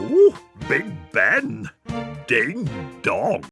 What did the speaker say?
Ooh, Big Ben! Ding dong!